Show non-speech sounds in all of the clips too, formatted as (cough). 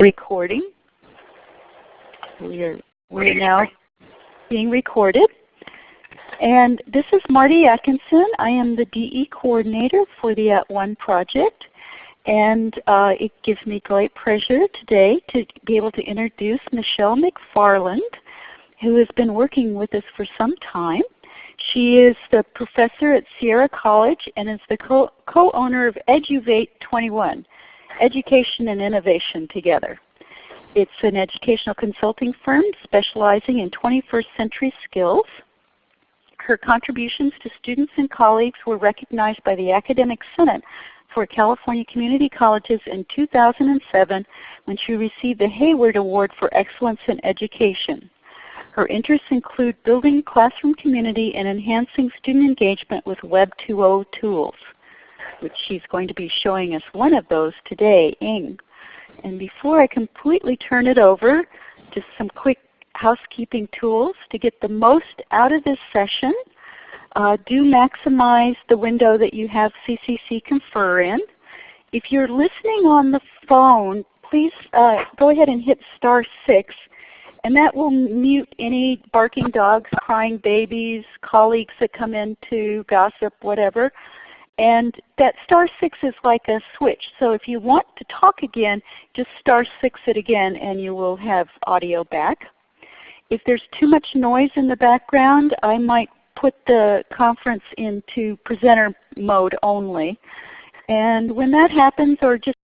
recording. We are, we are now being recorded. And this is Marty Atkinson. I am the DE coordinator for the At One project. And uh, it gives me great pleasure today to be able to introduce Michelle McFarland, who has been working with us for some time. She is the professor at Sierra College and is the co-owner of Eduvate 21, Education and Innovation Together. It's an educational consulting firm specializing in 21st century skills. Her contributions to students and colleagues were recognized by the Academic Senate for California Community Colleges in 2007 when she received the Hayward Award for Excellence in Education. Her interests include building classroom community and enhancing student engagement with Web 2.0 tools, which she's going to be showing us one of those today, Ning. And before I completely turn it over, just some quick housekeeping tools to get the most out of this session. Uh, do maximize the window that you have CCC Confer in. If you're listening on the phone, please uh, go ahead and hit star 6 and that will mute any barking dogs, crying babies, colleagues that come in to gossip, whatever. And that star 6 is like a switch. So if you want to talk again, just star 6 it again and you will have audio back. If there's too much noise in the background, I might put the conference into presenter mode only. And when that happens, or just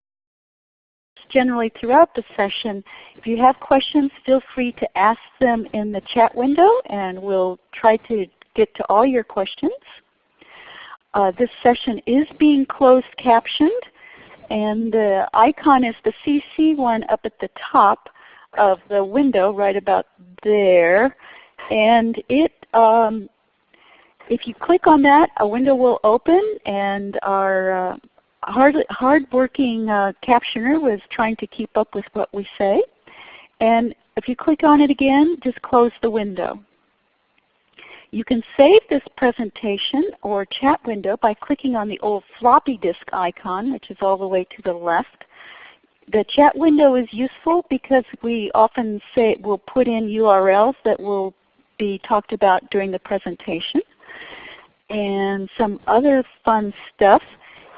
generally throughout the session. If you have questions, feel free to ask them in the chat window and we'll try to get to all your questions. Uh, this session is being closed captioned and the icon is the CC one up at the top of the window right about there. And it, um, if you click on that, a window will open and our uh, hard, hard-working uh, captioner was trying to keep up with what we say. And if you click on it again, just close the window. You can save this presentation or chat window by clicking on the old floppy disk icon, which is all the way to the left. The chat window is useful because we often say we'll put in URLs that will be talked about during the presentation. And some other fun stuff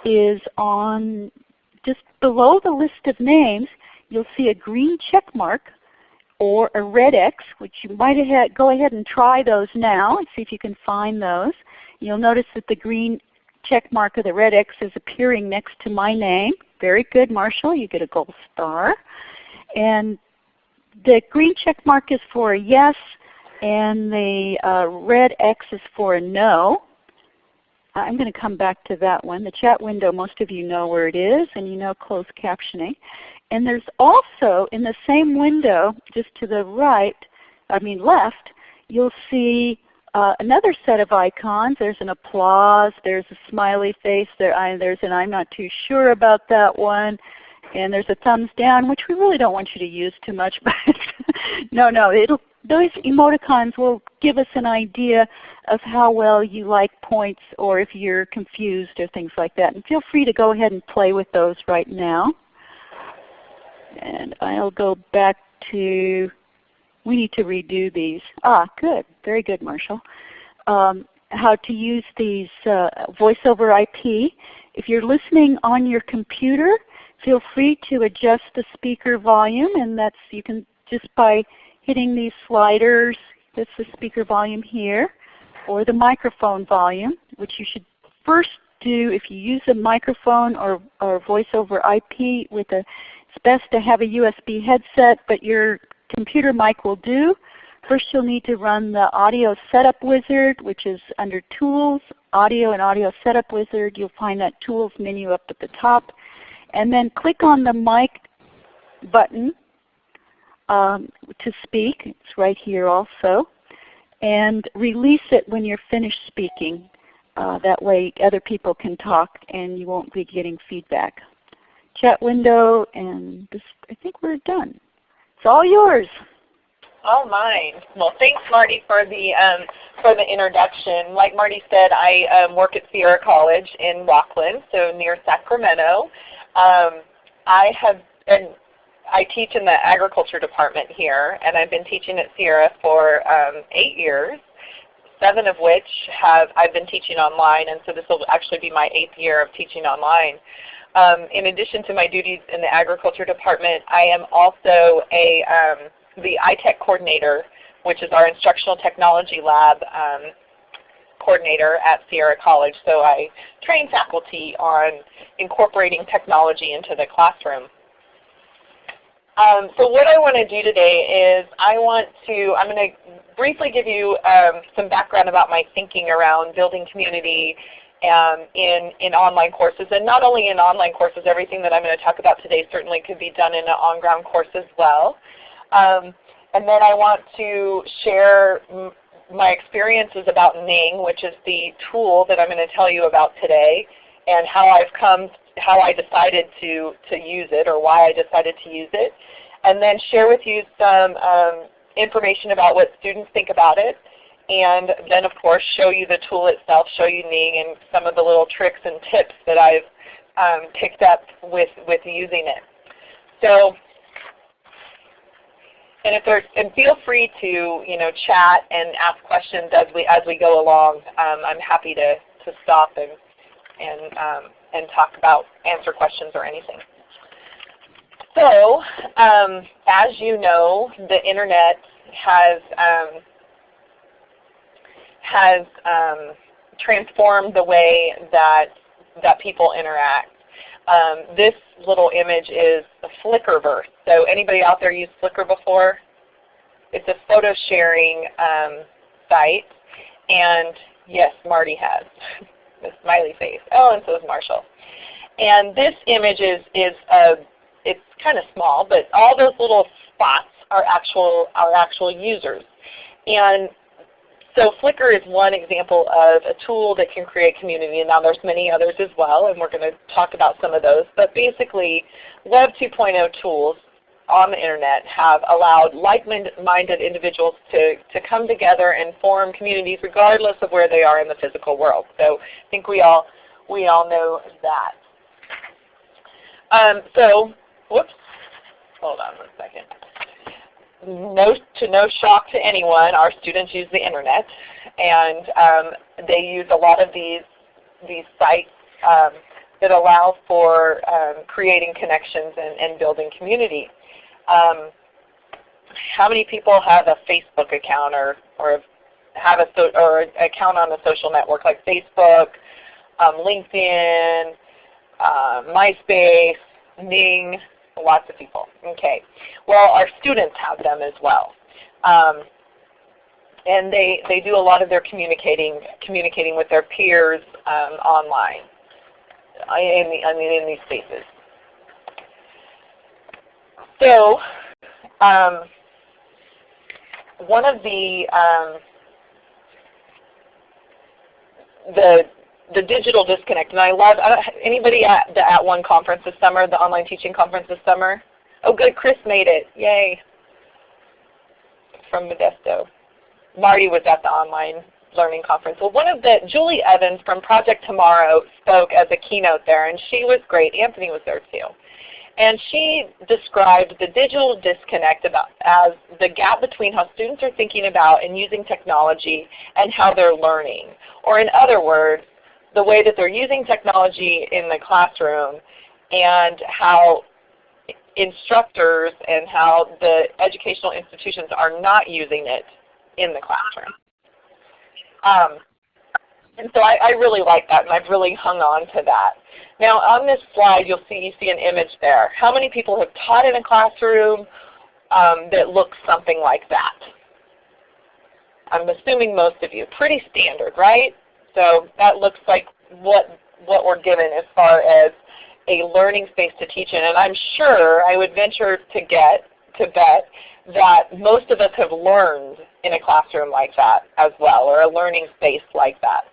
is on just below the list of names, you'll see a green check mark or a red X, which you might have go ahead and try those now and see if you can find those. You'll notice that the green check mark or the red X is appearing next to my name. Very good, Marshall. You get a gold star. And the green check mark is for a yes, and the uh, red X is for a no. I'm going to come back to that one. The chat window, most of you know where it is, and you know closed captioning. And there's also in the same window, just to the right, I mean left, you'll see uh, another set of icons. There's an applause, there's a smiley face, there, I, there's an I'm not too sure about that one, and there's a thumbs down, which we really don't want you to use too much, (laughs) but no, no, those emoticons will give us an idea of how well you like points or if you're confused or things like that. And feel free to go ahead and play with those right now. And I'll go back to, we need to redo these. Ah, good. Very good, Marshall. Um, how to use these uh, voice over IP. If you're listening on your computer, feel free to adjust the speaker volume and that's you can just by hitting these sliders, that's the speaker volume here, or the microphone volume, which you should first do if you use a microphone or, or voice over IP with a, it's best to have a USB headset, but your computer mic will do. First you'll need to run the Audio Setup Wizard, which is under Tools, Audio and Audio Setup Wizard. You'll find that Tools menu up at the top. And then click on the mic button um, to speak. It's right here also. And release it when you're finished speaking. Uh, that way other people can talk and you won't be getting feedback. Chat window and I think we're done. It's all yours. All mine. Well, thanks Marty for the um, for the introduction. Like Marty said, I um, work at Sierra College in Rocklin, so near Sacramento. Um, I have and I teach in the agriculture department here, and I've been teaching at Sierra for um, eight years, seven of which have I've been teaching online, and so this will actually be my eighth year of teaching online. Um, in addition to my duties in the agriculture department, I am also a um, the iTech coordinator, which is our instructional technology lab um, coordinator at Sierra College. So I train faculty on incorporating technology into the classroom. Um, so what I want to do today is I want to, I'm going to briefly give you um, some background about my thinking around building community um, in, in online courses. And not only in online courses, everything that I'm going to talk about today certainly could be done in an on-ground course as well. Um, and then I want to share my experiences about Ning, which is the tool that I'm going to tell you about today, and how I've come, how I decided to, to use it or why I decided to use it. And then share with you some um, information about what students think about it. And then of course show you the tool itself, show you Ning and some of the little tricks and tips that I've um, picked up with, with using it. So and if there's and feel free to you know chat and ask questions as we as we go along. Um, I'm happy to to stop and and um, and talk about answer questions or anything. So um, as you know, the internet has um, has um, transformed the way that that people interact. Um, this little image is a Flickrverse. So anybody out there used Flickr before? It's a photo sharing um, site. And yes, Marty has (laughs) the smiley face. Oh, and so is Marshall. And this image is, is a, it's kind of small, but all those little spots are actual, are actual users. And so Flickr is one example of a tool that can create community, and now there's many others as well, and we're going to talk about some of those. But basically, Web 2.0 tools on the Internet have allowed like-minded individuals to, to come together and form communities regardless of where they are in the physical world. So I think we all, we all know that. Um, so, whoops, hold on one second no, to no shock to anyone, our students use the internet, and um, they use a lot of these these sites um, that allow for um, creating connections and, and building community. Um, how many people have a Facebook account or or have a so, or an account on a social network like Facebook, um, LinkedIn, uh, MySpace, Ning, lots of people. Okay. Well, our students have them as well. Um, and they, they do a lot of their communicating communicating with their peers um, online uh, in, the, I mean, in these spaces. So um, one of the um, the the digital disconnect. And I love anybody at the At One conference this summer, the online teaching conference this summer. Oh, good, Chris made it. Yay! From Modesto. Marty was at the online learning conference. Well, one of the Julie Evans from Project Tomorrow spoke as a keynote there, and she was great. Anthony was there too. And she described the digital disconnect about, as the gap between how students are thinking about and using technology and how they're learning. Or in other words, the way that they're using technology in the classroom and how instructors and how the educational institutions are not using it in the classroom. Um, and so I, I, really like that, and I've really hung on to that. Now on this slide, you'll see you see an image there. How many people have taught in a classroom um, that looks something like that? I'm assuming most of you. Pretty standard, right? So that looks like what, what we're given as far as a learning space to teach in. And I'm sure I would venture to get to bet that most of us have learned in a classroom like that as well, or a learning space like that.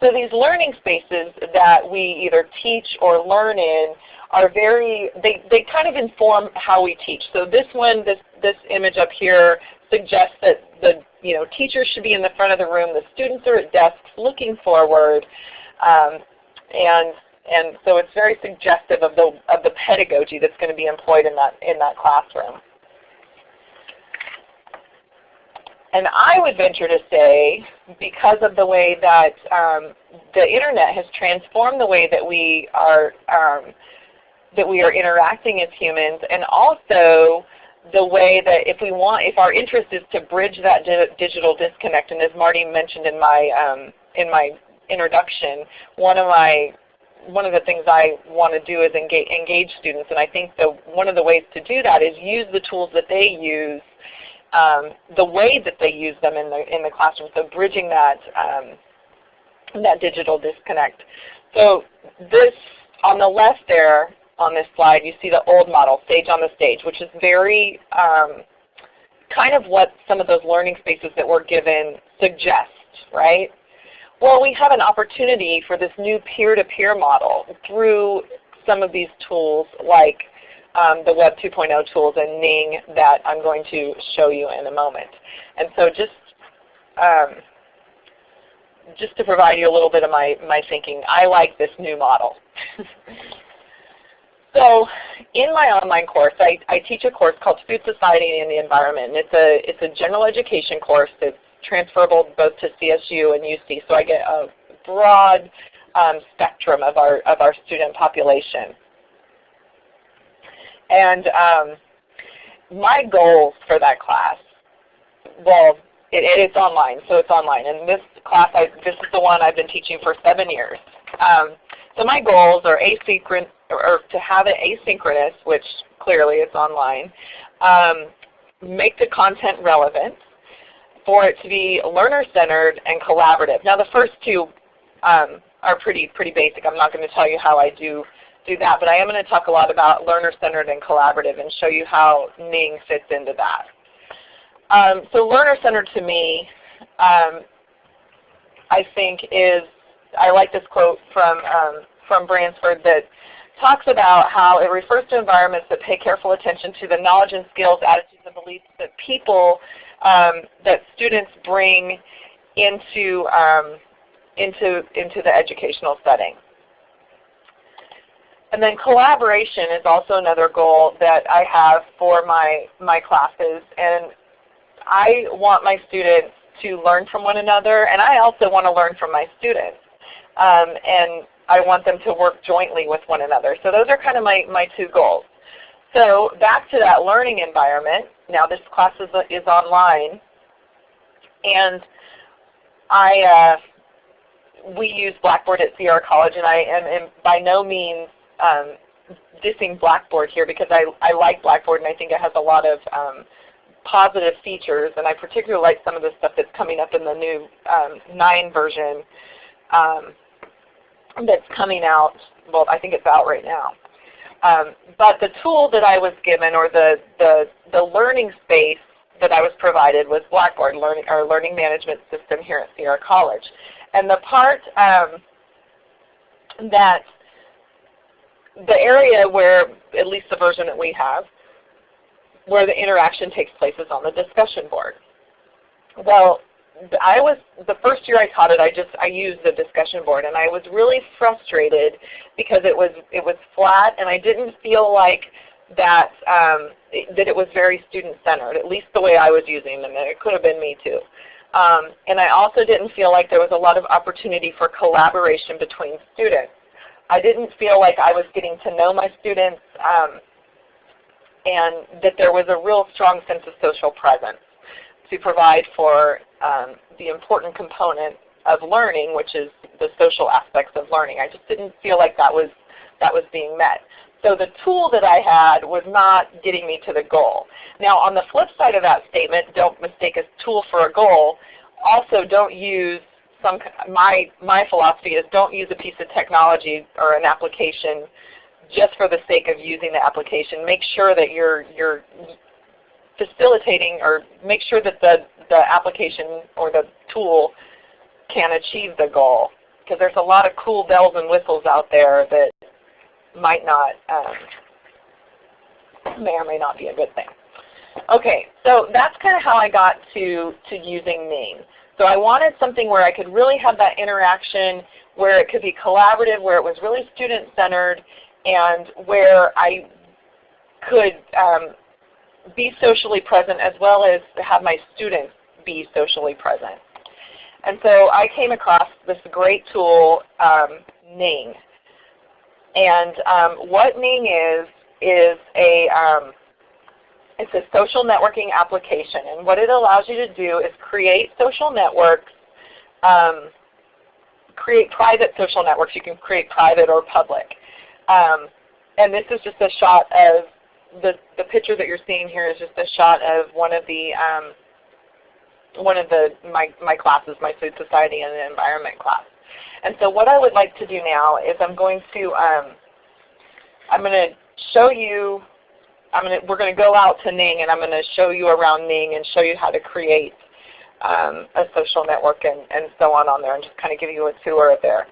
So these learning spaces that we either teach or learn in are very, they, they kind of inform how we teach. So this one, this, this image up here suggests that the you know, teachers should be in the front of the room, the students are at desks looking forward, um, and, And so it's very suggestive of the, of the pedagogy that's going to be employed in that, in that classroom. And I would venture to say, because of the way that um, the internet has transformed the way that we are um, that we are interacting as humans, and also the way that if we want, if our interest is to bridge that di digital disconnect, and as Marty mentioned in my um, in my introduction, one of my one of the things I want to do is engage, engage students, and I think the, one of the ways to do that is use the tools that they use um, the way that they use them in the in the classroom. So bridging that um, that digital disconnect. So this on the left there on this slide, you see the old model, Sage on the Stage, which is very um, kind of what some of those learning spaces that we're given suggest, right? Well, we have an opportunity for this new peer-to-peer -peer model through some of these tools like um, the Web 2.0 tools and Ning that I'm going to show you in a moment. And so just um, just to provide you a little bit of my, my thinking, I like this new model. (laughs) so in my online course, I, I teach a course called Food Society and the Environment. And it's a, it's a general education course that's transferable both to CSU and UC. So I get a broad um, spectrum of our, of our student population. And um, my goals for that class, well, it, it's online, so it's online. And this class, I, this is the one I've been teaching for seven years. Um, so my goals are asynchronous, or to have it asynchronous, which clearly it's online, um, make the content relevant, for it to be learner-centered and collaborative. Now the first two um, are pretty, pretty basic. I'm not going to tell you how I do do that, but I am going to talk a lot about learner-centered and collaborative and show you how Ning fits into that. Um, so learner-centered to me, um, I think is, I like this quote from, um, from Bransford that talks about how it refers to environments that pay careful attention to the knowledge and skills, attitudes, and beliefs that people, um, that students bring into, um, into, into the educational setting. And then collaboration is also another goal that I have for my, my classes. And I want my students to learn from one another, and I also want to learn from my students. Um, and I want them to work jointly with one another. So those are kind of my, my two goals. So back to that learning environment. Now this class is, is online. And I, uh, we use Blackboard at Sierra College, and I am, am by no means um, dissing Blackboard here because I, I like Blackboard and I think it has a lot of um, positive features and I particularly like some of the stuff that's coming up in the new um, 9 version um, that's coming out, well I think it's out right now. Um, but the tool that I was given or the, the, the learning space that I was provided was Blackboard, learning, our learning management system here at Sierra College. And the part um, that the area where, at least the version that we have, where the interaction takes place is on the discussion board. Well, I was the first year I taught it. I just I used the discussion board, and I was really frustrated because it was it was flat, and I didn't feel like that um, that it was very student centered. At least the way I was using them, and it could have been me too. Um, and I also didn't feel like there was a lot of opportunity for collaboration between students. I didn't feel like I was getting to know my students um, and that there was a real strong sense of social presence to provide for um, the important component of learning, which is the social aspects of learning. I just didn't feel like that was, that was being met. So the tool that I had was not getting me to the goal. Now on the flip side of that statement, don't mistake a tool for a goal, also don't use some my my philosophy is don't use a piece of technology or an application just for the sake of using the application. Make sure that you're you're facilitating or make sure that the, the application or the tool can achieve the goal. Because there's a lot of cool bells and whistles out there that might not um, may or may not be a good thing. Okay, so that's kind of how I got to, to using Ning. So I wanted something where I could really have that interaction, where it could be collaborative, where it was really student-centered, and where I could um, be socially present as well as have my students be socially present. And so I came across this great tool, um, Ning. And um, what Ning is, is a, um, it's a social networking application. And what it allows you to do is create social networks, um, create private social networks. You can create private or public. Um, and this is just a shot of the, the picture that you're seeing here is just a shot of one of the um, one of the my, my classes, my food society and the environment class. And so what I would like to do now is I'm going to um, I'm going to show you I'm going to, we're going to go out to Ning and I'm going to show you around Ning and show you how to create um, a social network and, and so on on there and just kind of give you a tour of there.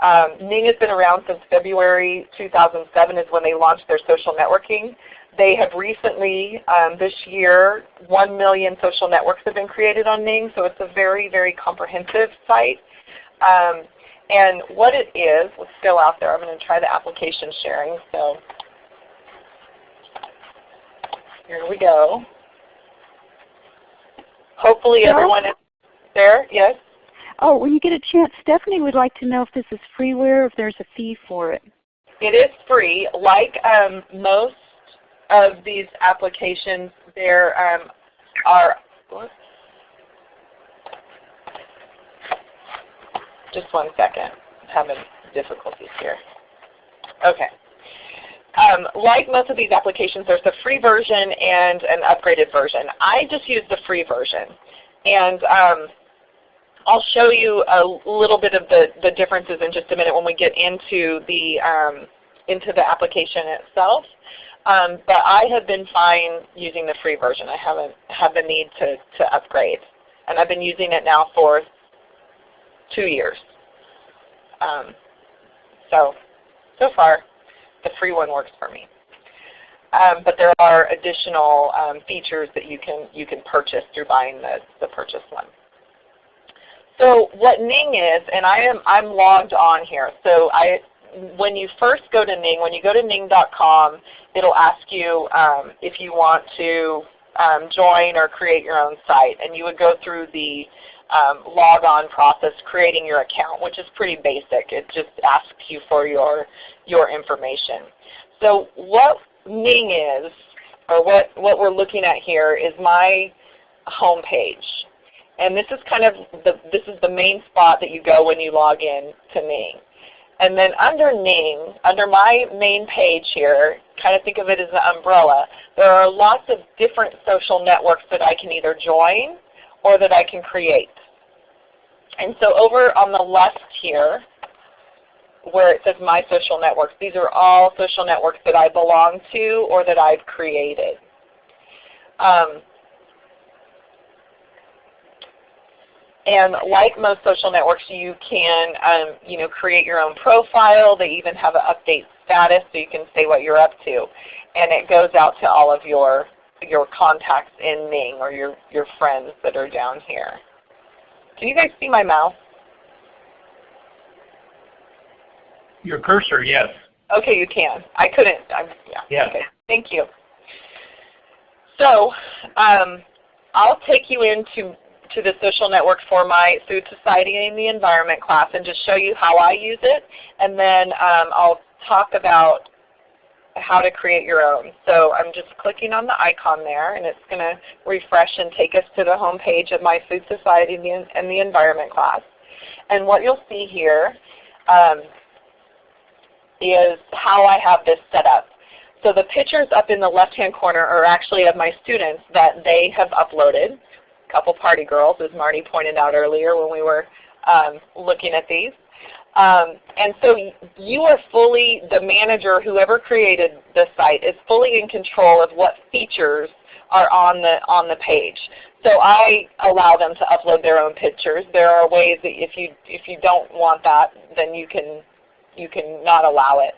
Um, Ning has been around since February 2007 is when they launched their social networking. They have recently, um, this year, 1 million social networks have been created on Ning, so it's a very, very comprehensive site. Um, and what it is, let's go out there. I'm going to try the application sharing. So here we go. Hopefully everyone is there. Yes? Oh, when you get a chance, Stephanie would like to know if this is freeware, if there's a fee for it. It is free. Like um, most of these applications, there um, are just one second. I'm having difficulties here. Okay. Um, like most of these applications, there's a free version and an upgraded version. I just use the free version. And um, I'll show you a little bit of the, the differences in just a minute when we get into the, um, into the application itself. Um, but I have been fine using the free version. I haven't had the need to, to upgrade. And I've been using it now for two years. Um, so, so far, the free one works for me. Um, but there are additional um, features that you can, you can purchase through buying the, the purchase one. So what Ning is, and I am I'm logged on here. So I when you first go to Ning, when you go to ning.com, it'll ask you um, if you want to um, join or create your own site. And you would go through the um, log on process creating your account, which is pretty basic. It just asks you for your, your information. So what Ning is, or what, what we're looking at here is my home page. And this is kind of the, this is the main spot that you go when you log in to Ning. And then under name, under my main page here, kind of think of it as an umbrella, there are lots of different social networks that I can either join or that I can create. And so over on the left here, where it says My Social Networks, these are all social networks that I belong to or that I've created. Um, And like most social networks, you can um, you know, create your own profile. They even have an update status so you can say what you're up to. And it goes out to all of your, your contacts in Ning or your, your friends that are down here. Can you guys see my mouse? Your cursor, yes. Okay, you can. I couldn't. I'm, yeah. Yeah. Okay. Thank you. So um, I'll take you into to the social network for my food society and the environment class and just show you how I use it. And then um, I'll talk about how to create your own. So I'm just clicking on the icon there and it's going to refresh and take us to the home page of my food society and the, environment class. And what you'll see here um, is how I have this set up. So the pictures up in the left-hand corner are actually of my students that they have uploaded couple party girls, as Marty pointed out earlier when we were um, looking at these. Um, and so you are fully, the manager, whoever created the site, is fully in control of what features are on the, on the page. So I allow them to upload their own pictures. There are ways that if you, if you don't want that, then you can, you can not allow it.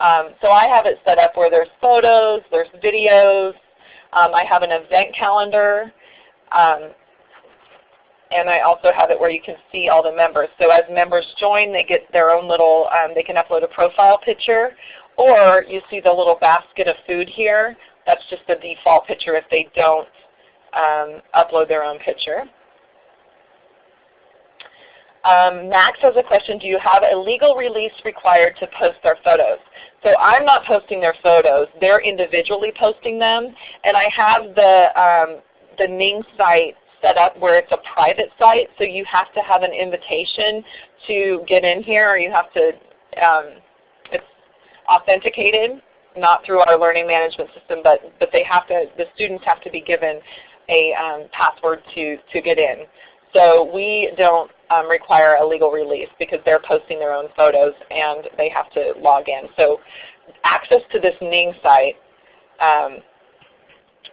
Um, so I have it set up where there's photos, there's videos, um, I have an event calendar, um, and I also have it where you can see all the members. So as members join, they get their own little, um, they can upload a profile picture, or you see the little basket of food here. That's just the default picture if they don't um, upload their own picture. Um, Max has a question, do you have a legal release required to post their photos? So I'm not posting their photos. They're individually posting them. And I have the, um, the Ning site set up where it's a private site, so you have to have an invitation to get in here, or you have to, um, it's authenticated, not through our learning management system, but, but they have to, the students have to be given a um, password to, to get in. So we don't um, require a legal release because they're posting their own photos and they have to log in. So access to this Ning site um,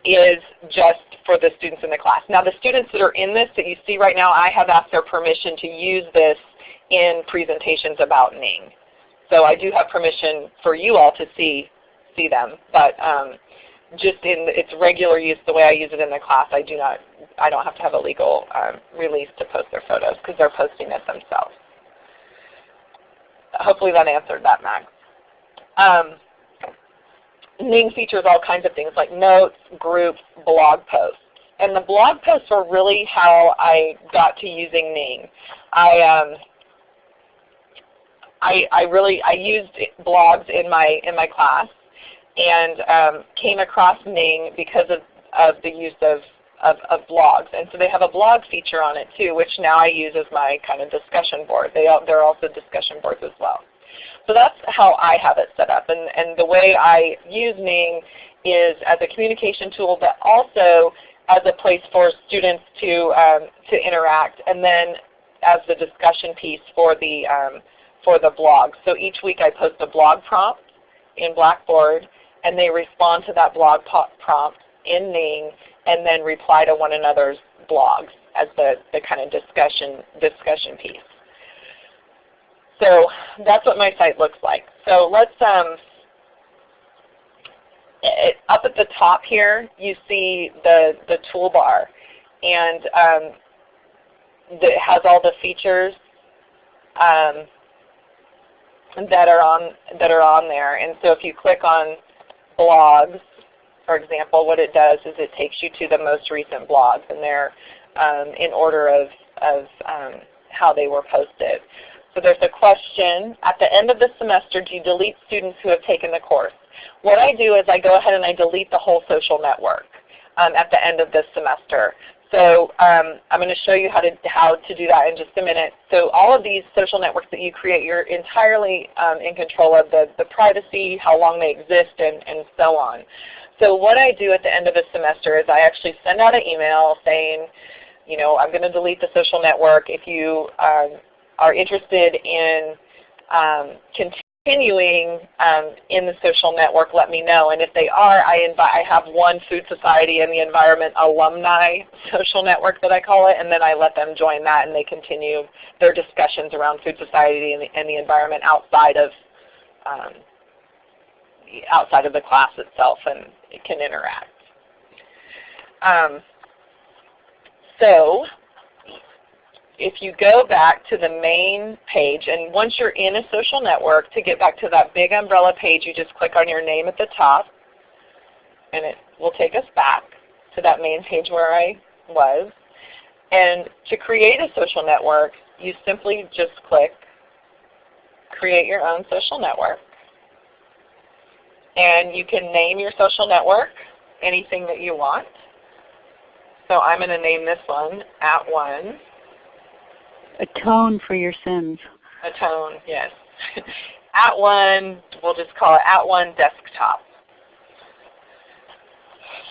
is just for the students in the class. Now the students that are in this that you see right now, I have asked their permission to use this in presentations about Ning. So I do have permission for you all to see, see them. But um, just in its regular use, the way I use it in the class, I do not, I don't have to have a legal um, release to post their photos because they're posting it themselves. Hopefully that answered that, Max. Um, Ning features all kinds of things like notes, groups, blog posts. And the blog posts are really how I got to using Ning. I, um, I, I really I used blogs in my in my class and um, came across Ning because of, of the use of, of, of, blogs. And so they have a blog feature on it too, which now I use as my kind of discussion board. They, they're also discussion boards as well. So that's how I have it set up. And, and the way I use Ning is as a communication tool, but also as a place for students to, um, to interact, and then as the discussion piece for the, um, for the blog. So each week I post a blog prompt in Blackboard, and they respond to that blog prompt in Ning and then reply to one another's blogs as the, the kind of discussion, discussion piece. So that's what my site looks like. So let's, um, it, up at the top here you see the, the toolbar and um, it has all the features um, that are on that are on there. And so if you click on blogs, for example, what it does is it takes you to the most recent blogs, and they're um, in order of, of um, how they were posted. So there's a question, at the end of the semester, do you delete students who have taken the course? What I do is I go ahead and I delete the whole social network um, at the end of this semester. So um, I'm going to show you how to, how to do that in just a minute. So all of these social networks that you create, you're entirely um, in control of the, the privacy, how long they exist, and, and so on. So what I do at the end of the semester is I actually send out an email saying, you know, I'm going to delete the social network. If you um, are interested in um, continuing um, in the social network, let me know. And if they are, I, invite, I have one Food Society and the Environment alumni social network that I call it, and then I let them join that and they continue their discussions around Food Society and the, and the environment outside of um, outside of the class itself and it can interact. Um, so if you go back to the main page, and once you're in a social network, to get back to that big umbrella page, you just click on your name at the top, and it will take us back to that main page where I was. And to create a social network, you simply just click Create Your Own Social Network. And you can name your social network anything that you want. So I'm going to name this one At One atone for your sins. Atone, yes. (laughs) at one, we'll just call it at one desktop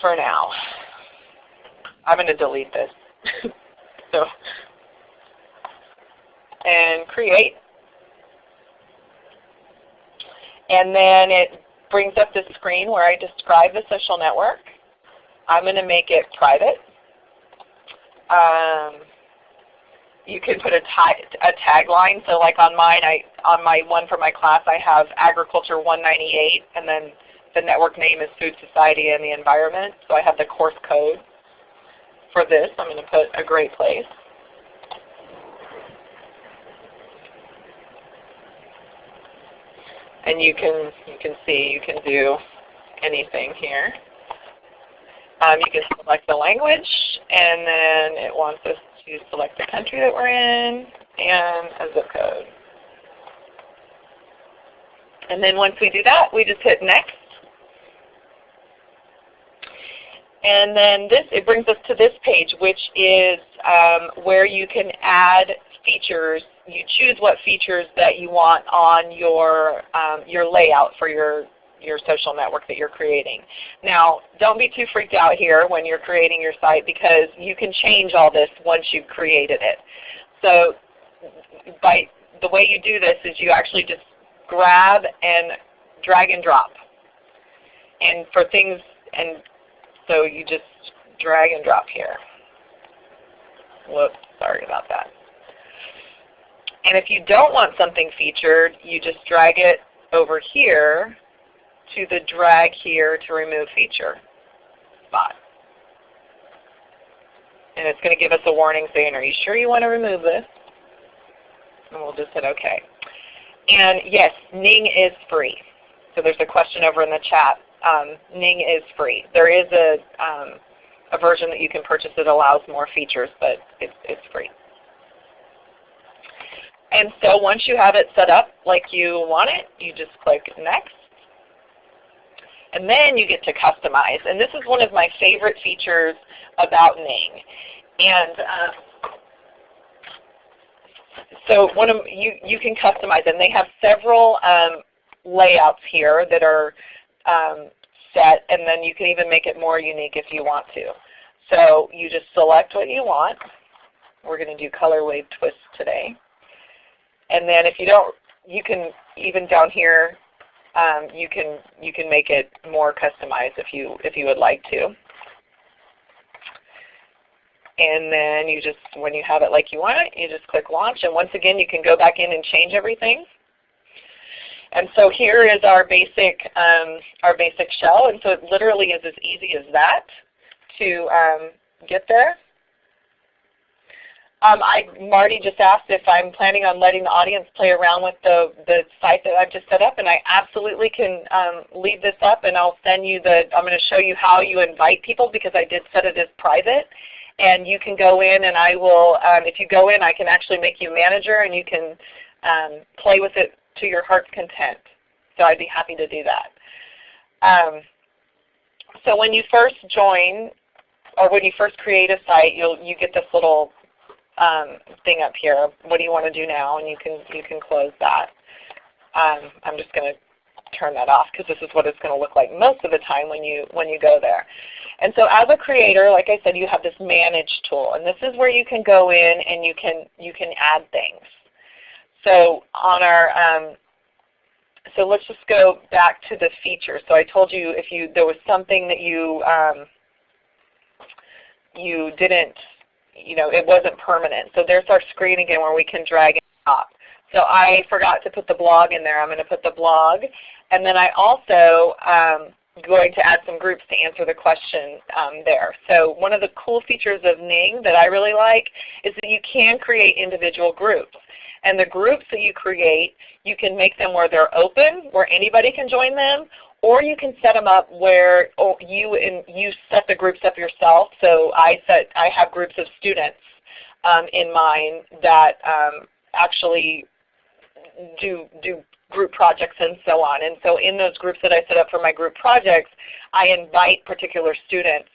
for now. I'm going to delete this. (laughs) so, and create. And then it brings up this screen where I describe the social network. I'm going to make it private. Um, you can put a, a tagline. So like on mine, I on my one for my class, I have Agriculture 198, and then the network name is Food Society and the Environment. So I have the course code for this. I'm going to put a great place. And you can you can see you can do anything here. Um, you can select the language, and then it wants us to select the country that we're in and a zip code. And then once we do that, we just hit next. And then this, it brings us to this page, which is um, where you can add features. You choose what features that you want on your, um, your layout for your, your social network that you're creating. Now, don't be too freaked out here when you're creating your site because you can change all this once you've created it. So by the way you do this is you actually just grab and drag and drop. And for things, and so you just drag and drop here. Whoops, sorry about that. And if you don't want something featured, you just drag it over here to the drag here to remove feature spot. And it's going to give us a warning saying, are you sure you want to remove this? And we'll just hit OK. And yes, Ning is free. So there's a question over in the chat. Um, Ning is free. There is a, um, a version that you can purchase that allows more features, but it's, it's free. And so once you have it set up like you want it, you just click Next. And then you get to customize. And this is one of my favorite features about Ning. And um, so one of you you can customize them. They have several um, layouts here that are um, set, and then you can even make it more unique if you want to. So you just select what you want. We're going to do color wave twist today. And then if you don't, you can even down here, um, you can you can make it more customized if you if you would like to and then you just, when you have it like you want it, you just click Launch. And once again, you can go back in and change everything. And so here is our basic, um, our basic shell. And so it literally is as easy as that to um, get there. Um, I, Marty just asked if I'm planning on letting the audience play around with the, the site that I've just set up, and I absolutely can um, leave this up and I'll send you the, I'm going to show you how you invite people because I did set it as private and you can go in and I will, um, if you go in, I can actually make you a manager and you can um, play with it to your heart's content. So I'd be happy to do that. Um, so when you first join, or when you first create a site, you'll you get this little um, thing up here. What do you want to do now? And you can you can close that. Um, I'm just going to turn that off because this is what it's going to look like most of the time when you when you go there. And so as a creator, like I said, you have this manage tool. And this is where you can go in and you can, you can add things. So on our, um, so let's just go back to the features. So I told you if you there was something that you um, you didn't, you know, it wasn't permanent. So there's our screen again where we can drag and drop. So I forgot to put the blog in there. I'm going to put the blog. And then I also um, going to add some groups to answer the question um, there. So one of the cool features of Ning that I really like is that you can create individual groups. And the groups that you create, you can make them where they're open, where anybody can join them, or you can set them up where oh, you and you set the groups up yourself. So I set I have groups of students um, in mind that um, actually do do group projects and so on. And so in those groups that I set up for my group projects, I invite particular students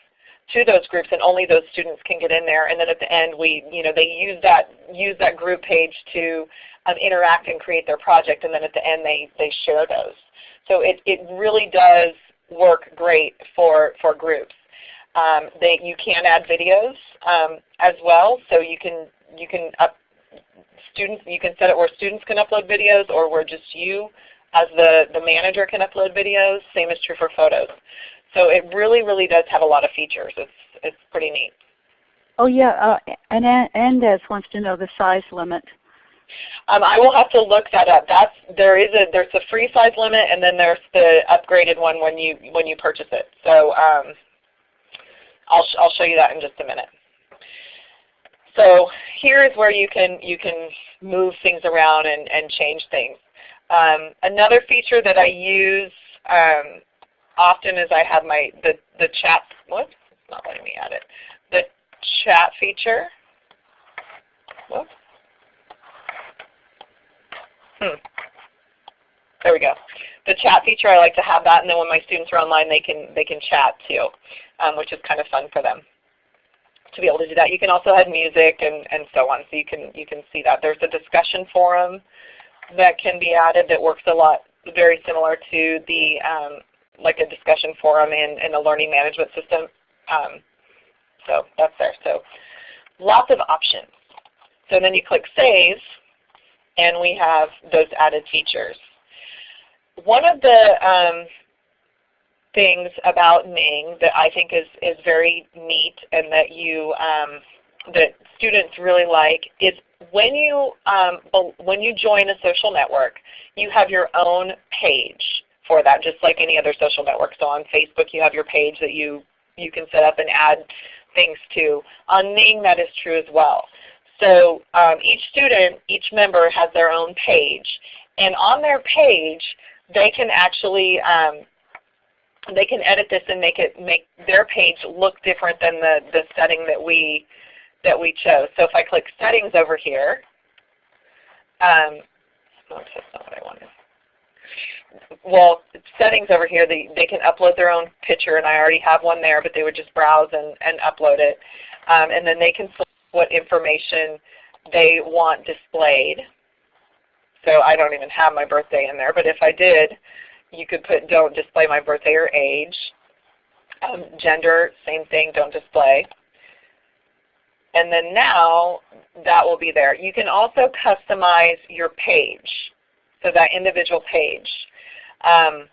to those groups and only those students can get in there. And then at the end we, you know, they use that use that group page to um, interact and create their project and then at the end they, they share those. So it, it really does work great for, for groups. Um, they, you can add videos um, as well, so you can you can up, students, you can set it where students can upload videos or where just you as the, the manager can upload videos. Same is true for photos. So it really, really does have a lot of features. It's, it's pretty neat. Oh yeah, uh, and Andes wants to know the size limit. Um, I will have to look that up. That's there is a there's a free size limit, and then there's the upgraded one when you when you purchase it. So um, I'll I'll show you that in just a minute. So here is where you can you can move things around and, and change things. Um, another feature that I use um, often is I have my the the chat. Whoops, not letting me add it. The chat feature. Whoops. Hmm. (laughs) There we go. The chat feature, I like to have that, and then when my students are online, they can they can chat too, um, which is kind of fun for them to be able to do that. You can also add music and, and so on, so you can you can see that. There's a discussion forum that can be added that works a lot very similar to the um, like a discussion forum in, in a learning management system. Um, so that's there. So lots of options. So then you click Save, and we have those added features. One of the um, things about Ning that I think is, is very neat and that you um, that students really like is when you um, when you join a social network, you have your own page for that, just like any other social network. So on Facebook, you have your page that you you can set up and add things to. On Ning, that is true as well. So um, each student, each member has their own page, and on their page, they can actually um, they can edit this and make it make their page look different than the the setting that we that we chose. So if I click settings over here, um. Well, settings over here, they, they can upload their own picture, and I already have one there, but they would just browse and, and upload it. Um, and then they can select what information they want displayed. So I don't even have my birthday in there, but if I did, you could put don't display my birthday or age. Um, gender, same thing, don't display. And then now that will be there. You can also customize your page, so that individual page. Um,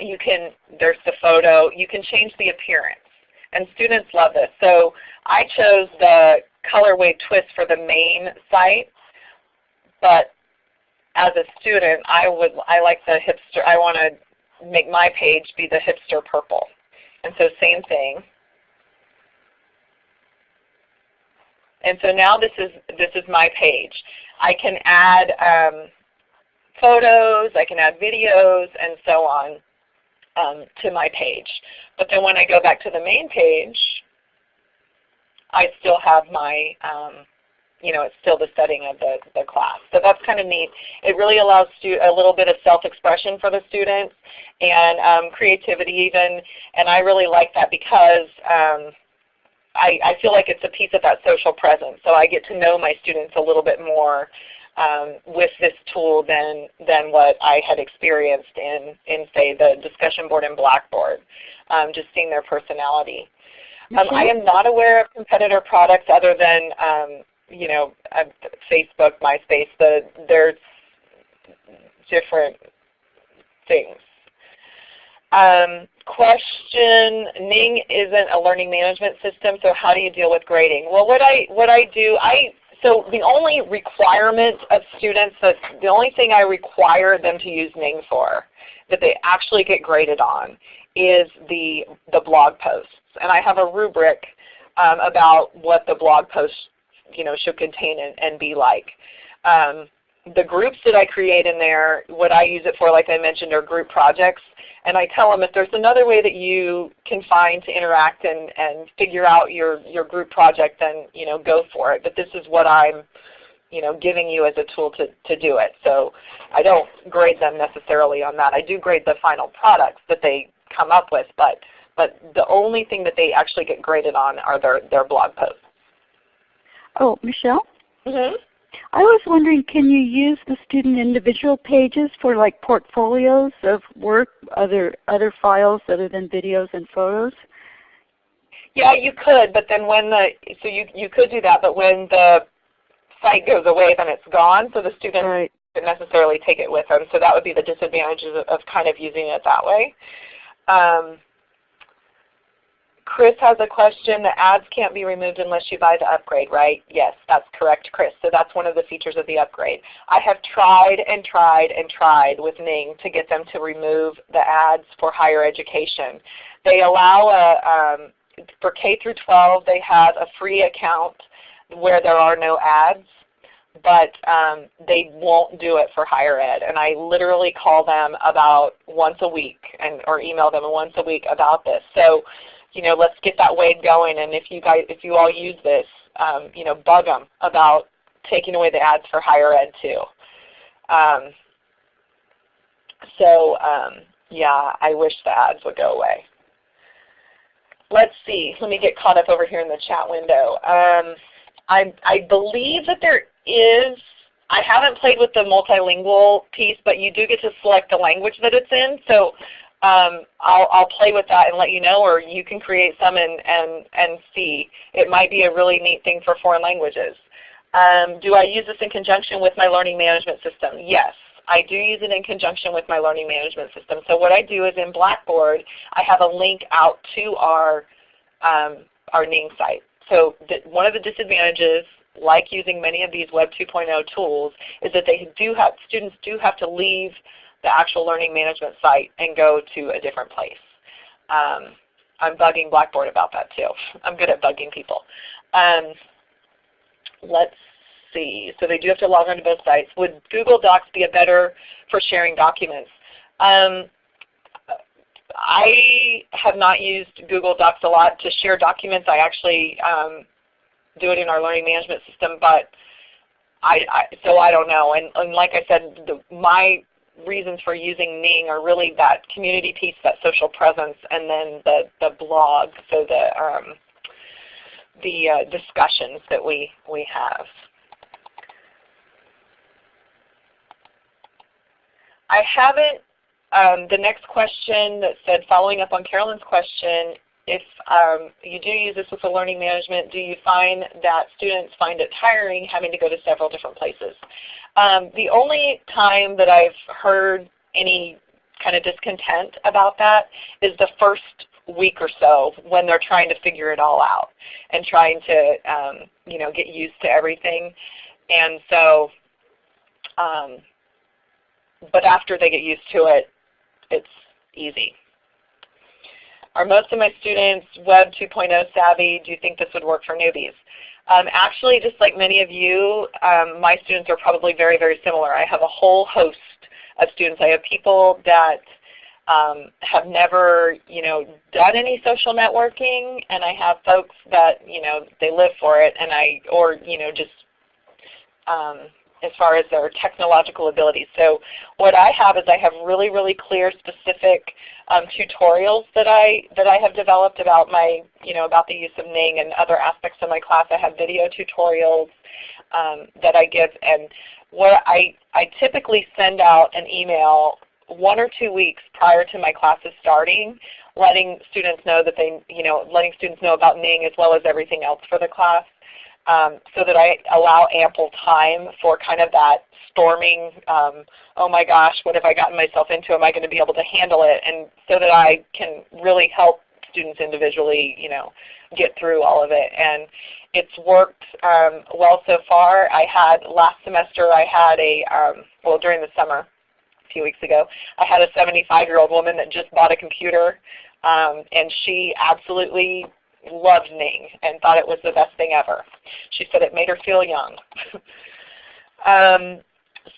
you can, there's the photo, you can change the appearance. And students love this. So I chose the colorway twist for the main site, but as a student, I would I like the hipster. I want to make my page be the hipster purple, and so same thing. And so now this is this is my page. I can add um, photos, I can add videos, and so on um, to my page. But then when I go back to the main page, I still have my um, you know, it's still the setting of the, the class. So that's kind of neat. It really allows a little bit of self-expression for the students and um, creativity even. And I really like that because um, I, I feel like it's a piece of that social presence. So I get to know my students a little bit more um, with this tool than, than what I had experienced in, in say, the discussion board and Blackboard, um, just seeing their personality. Um, I am not aware of competitor products other than um, you know, uh, Facebook, MySpace, the, there's different things. Um, question, Ning isn't a learning management system, so how do you deal with grading? Well, what I, what I do, I, so the only requirement of students, that the only thing I require them to use Ning for, that they actually get graded on, is the, the blog posts. And I have a rubric um, about what the blog posts you know, should contain and, and be like. Um, the groups that I create in there, what I use it for, like I mentioned, are group projects. And I tell them if there's another way that you can find to interact and, and figure out your, your group project, then you know, go for it. But this is what I'm you know, giving you as a tool to, to do it. So I don't grade them necessarily on that. I do grade the final products that they come up with, but, but the only thing that they actually get graded on are their, their blog posts. Oh, Michelle? Mm-hmm. I was wondering, can you use the student individual pages for like portfolios of work, other other files other than videos and photos? Yeah, you could, but then when the so you you could do that, but when the site goes away, then it's gone. So the student right. not necessarily take it with them. So that would be the disadvantages of, of kind of using it that way. Um, Chris has a question. The ads can't be removed unless you buy the upgrade, right? Yes, that's correct, Chris. So that's one of the features of the upgrade. I have tried and tried and tried with Ning to get them to remove the ads for higher education. They allow a, um, for K through 12, they have a free account where there are no ads. but um, they won't do it for higher ed. And I literally call them about once a week and or email them once a week about this. So, you know, let's get that wave going. And if you guys, if you all use this, um, you know, bug them about taking away the ads for higher ed too. Um, so um, yeah, I wish the ads would go away. Let's see. Let me get caught up over here in the chat window. Um, I, I believe that there is, I haven't played with the multilingual piece, but you do get to select the language that it's in. So um, I'll, I'll play with that and let you know, or you can create some and, and, and see. It might be a really neat thing for foreign languages. Um, do I use this in conjunction with my learning management system? Yes. I do use it in conjunction with my learning management system. So what I do is in Blackboard, I have a link out to our, um, our Ning site. So one of the disadvantages, like using many of these Web 2.0 tools, is that they do have, students do have to leave the actual learning management site and go to a different place. Um, I'm bugging Blackboard about that too. I'm good at bugging people. Um, let's see. So they do have to log on to both sites. Would Google Docs be a better for sharing documents? Um, I have not used Google Docs a lot to share documents. I actually um, do it in our learning management system, but I, I so I don't know. And, and like I said, the, my reasons for using Ning are really that community piece, that social presence, and then the the blog, so the um, the uh, discussions that we we have. I haven't, um, the next question that said, following up on Carolyn's question, if um, you do use this with the learning management, do you find that students find it tiring having to go to several different places? Um, the only time that I've heard any kind of discontent about that is the first week or so when they're trying to figure it all out and trying to um, you know get used to everything. And so um, but after they get used to it, it's easy. Are most of my students Web 2.0 savvy? Do you think this would work for newbies? Um, actually, just like many of you, um, my students are probably very, very similar. I have a whole host of students. I have people that um, have never, you know, done any social networking, and I have folks that, you know, they live for it, and I, or you know, just um, as far as their technological abilities. So what I have is I have really, really clear, specific um, tutorials that I that I have developed about my, you know, about the use of Ning and other aspects of my class. I have video tutorials um, that I give, and what I I typically send out an email one or two weeks prior to my classes starting, letting students know that they, you know, letting students know about Ning as well as everything else for the class um, so that I allow ample time for kind of that storming, um, oh my gosh, what have I gotten myself into? Am I going to be able to handle it? And so that I can really help students individually, you know, get through all of it. And it's worked um, well so far. I had last semester, I had a, um, well during the summer, a few weeks ago, I had a 75-year-old woman that just bought a computer um, and she absolutely loved Ning and thought it was the best thing ever. She said it made her feel young. (laughs) um,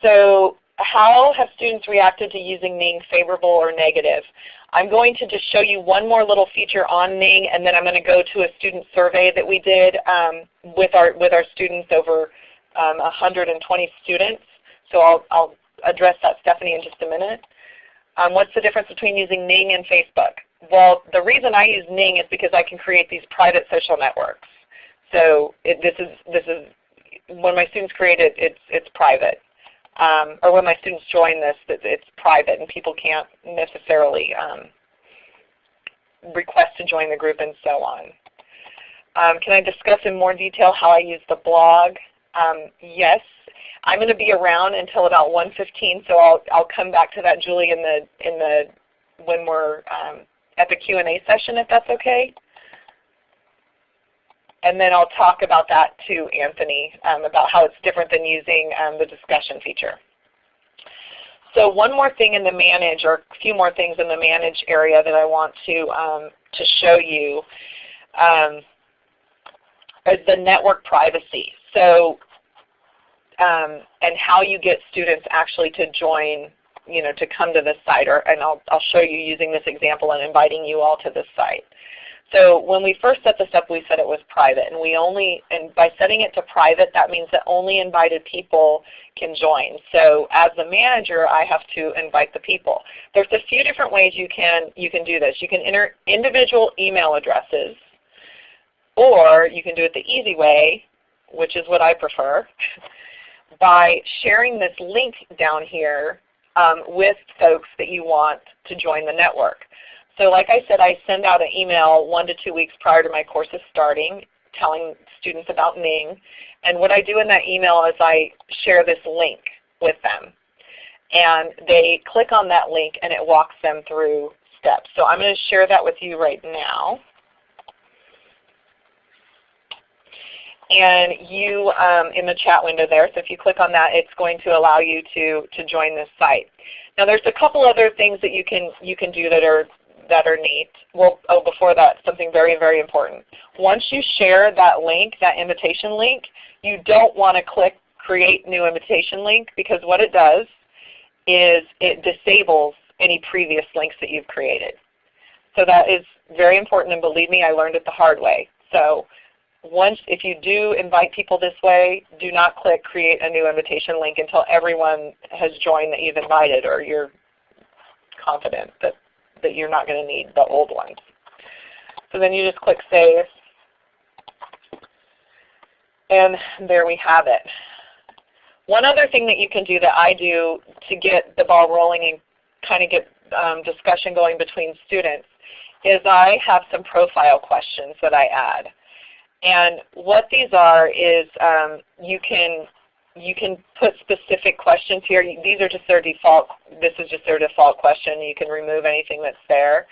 so how have students reacted to using Ning, favorable or negative? I'm going to just show you one more little feature on Ning, and then I'm going to go to a student survey that we did um, with, our, with our students over um, 120 students. So I'll, I'll address that, Stephanie, in just a minute. Um, what's the difference between using Ning and Facebook? Well, the reason I use Ning is because I can create these private social networks. So it, this is this is when my students create it, it's it's private. Um, or when my students join this, it's private and people can't necessarily um, request to join the group and so on. Um, can I discuss in more detail how I use the blog? Um, yes. I'm going to be around until about 1:15, so I'll I'll come back to that, Julie, in the in the when we're um, at the Q&A session if that's okay. And then I'll talk about that to Anthony um, about how it's different than using um, the discussion feature. So one more thing in the manage, or a few more things in the manage area that I want to, um, to show you um, is the network privacy. So um, and how you get students actually to join, you know, to come to this site. Or, and I'll, I'll show you using this example and inviting you all to this site. So when we first set this up, we said it was private, and we only and by setting it to private, that means that only invited people can join. So as the manager, I have to invite the people. There's a few different ways you can you can do this. You can enter individual email addresses, or you can do it the easy way, which is what I prefer, (laughs) by sharing this link down here um, with folks that you want to join the network. So like I said, I send out an email one to two weeks prior to my courses starting telling students about Ning. And what I do in that email is I share this link with them. And they click on that link and it walks them through steps. So I'm going to share that with you right now. And you um, in the chat window there, so if you click on that, it's going to allow you to, to join this site. Now there's a couple other things that you can, you can do that are that are neat. Well, oh, before that, something very, very important. Once you share that link, that invitation link, you don't want to click Create New Invitation Link because what it does is it disables any previous links that you've created. So that is very important, and believe me, I learned it the hard way. So once, if you do invite people this way, do not click Create a New Invitation Link until everyone has joined that you've invited or you're confident that that you're not going to need the old ones. So then you just click Save. And there we have it. One other thing that you can do that I do to get the ball rolling and kind of get um, discussion going between students is I have some profile questions that I add. And what these are is um, you can you can put specific questions here. These are just their default, this is just their default question. You can remove anything that's there.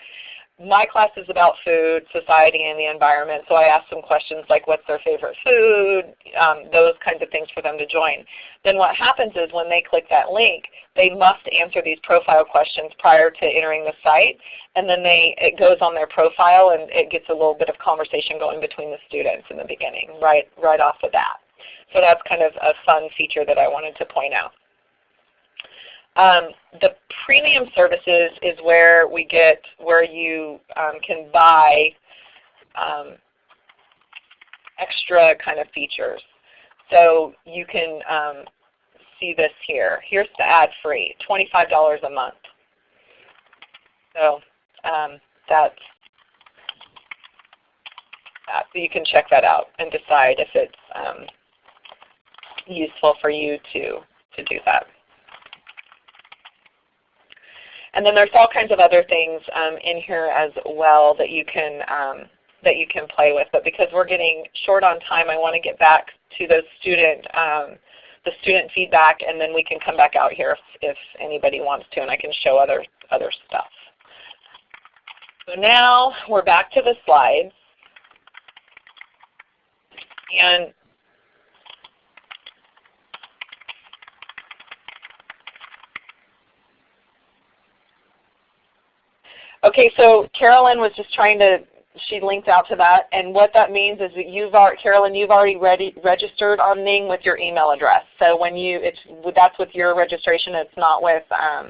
My class is about food, society, and the environment, so I ask some questions like what's their favorite food, um, those kinds of things for them to join. Then what happens is when they click that link, they must answer these profile questions prior to entering the site, and then they, it goes on their profile and it gets a little bit of conversation going between the students in the beginning, right, right off the bat. So that's kind of a fun feature that I wanted to point out. Um, the premium services is where we get where you um, can buy um, extra kind of features. So you can um, see this here. Here's the ad-free, $25 a month. So um, that's that. So you can check that out and decide if it's um, useful for you to, to do that. And then there's all kinds of other things um, in here as well that you can um, that you can play with. But because we're getting short on time, I want to get back to the student um, the student feedback, and then we can come back out here if, if anybody wants to, and I can show other other stuff. So now we're back to the slides. And Okay, so Carolyn was just trying to, she linked out to that, and what that means is that you've already, Carolyn, you've already ready, registered on Ning with your email address. So when you, it's that's with your registration, it's not with, um,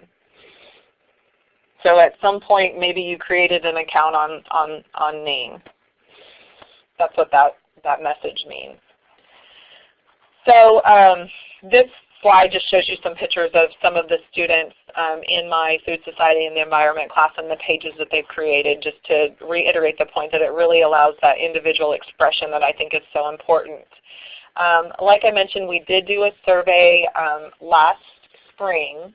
so at some point maybe you created an account on, on, on Ning. That's what that, that message means. So um, this slide just shows you some pictures of some of the students um, in my Food Society and the Environment class and the pages that they've created just to reiterate the point that it really allows that individual expression that I think is so important. Um, like I mentioned, we did do a survey um, last spring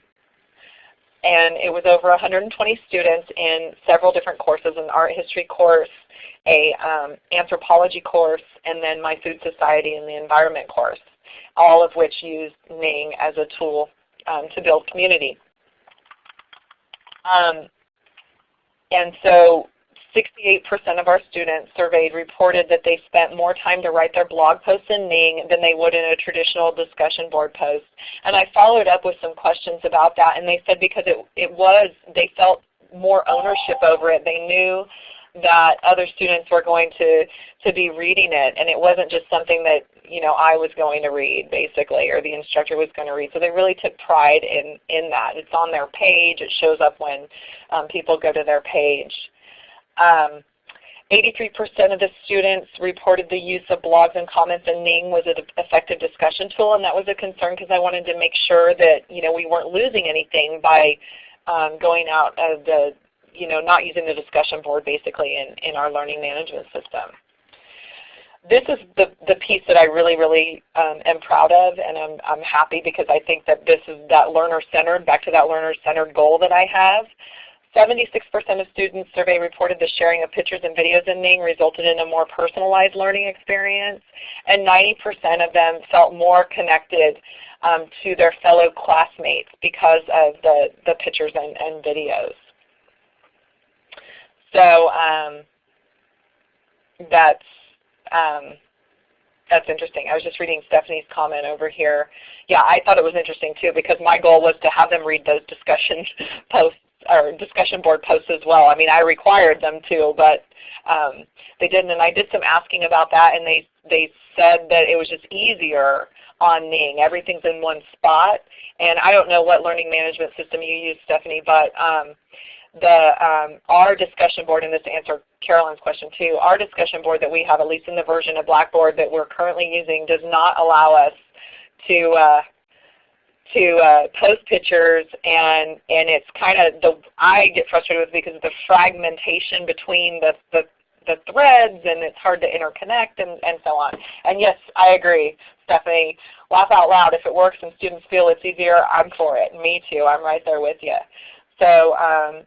and it was over 120 students in several different courses, an art history course, a um, anthropology course, and then my Food Society and the Environment course all of which use Ning as a tool um, to build community. Um, and so 68% of our students surveyed reported that they spent more time to write their blog posts in Ning than they would in a traditional discussion board post. And I followed up with some questions about that and they said because it, it was, they felt more ownership over it. They knew that other students were going to, to be reading it and it wasn't just something that you know, I was going to read basically, or the instructor was going to read. So they really took pride in, in that. It's on their page. It shows up when um, people go to their page. 83% um, of the students reported the use of blogs and comments and Ning was an effective discussion tool, and that was a concern because I wanted to make sure that you know we weren't losing anything by um, going out of the, you know, not using the discussion board basically in, in our learning management system this is the, the piece that I really, really um, am proud of and I'm, I'm happy because I think that this is that learner-centered, back to that learner-centered goal that I have. 76% of students surveyed reported the sharing of pictures and videos in Ning resulted in a more personalized learning experience, and 90% of them felt more connected um, to their fellow classmates because of the, the pictures and, and videos. So um, that's um, that's interesting. I was just reading Stephanie's comment over here. Yeah, I thought it was interesting too because my goal was to have them read those discussion (laughs) posts or discussion board posts as well. I mean, I required them to, but um, they didn't. And I did some asking about that, and they they said that it was just easier on Ning. Everything's in one spot. And I don't know what learning management system you use, Stephanie, but um, the um, our discussion board, and this answer Carolyn's question too, our discussion board that we have, at least in the version of Blackboard that we're currently using, does not allow us to uh, to uh, post pictures and and it's kind of the I get frustrated with because of the fragmentation between the, the the threads and it's hard to interconnect and, and so on. And yes, I agree, Stephanie. Laugh out loud. If it works and students feel it's easier, I'm for it. Me too. I'm right there with you. So um,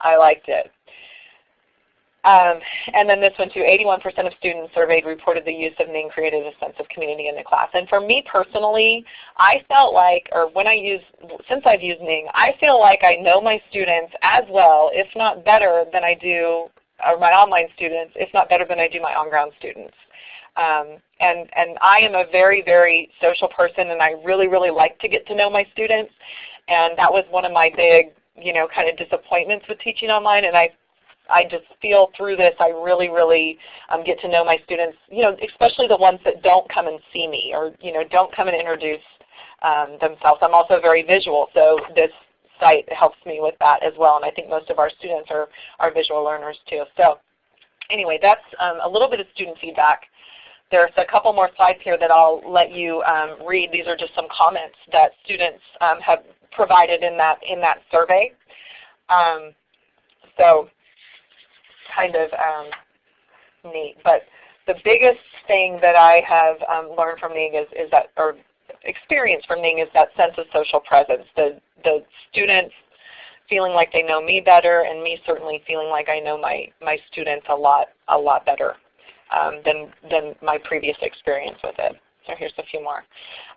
I liked it. Um, and then this one too, 81% of students surveyed reported the use of Ning created a sense of community in the class. And for me personally, I felt like, or when I use, since I've used Ning, I feel like I know my students as well, if not better than I do, or my online students, if not better than I do my on-ground students. Um, and, and I am a very, very social person and I really, really like to get to know my students. And that was one of my big you know, kind of disappointments with teaching online, and I I just feel through this I really, really um, get to know my students, you know, especially the ones that don't come and see me or you know don't come and introduce um, themselves. I'm also very visual, so this site helps me with that as well, and I think most of our students are, are visual learners too. So anyway, that's um, a little bit of student feedback. There's a couple more slides here that I'll let you um, read. These are just some comments that students um, have provided in that in that survey. Um, so kind of um, neat. But the biggest thing that I have um, learned from Ning is, is that, or experience from Ning is that sense of social presence. The, the students feeling like they know me better and me certainly feeling like I know my, my students a lot, a lot better um, than, than my previous experience with it. So here's a few more.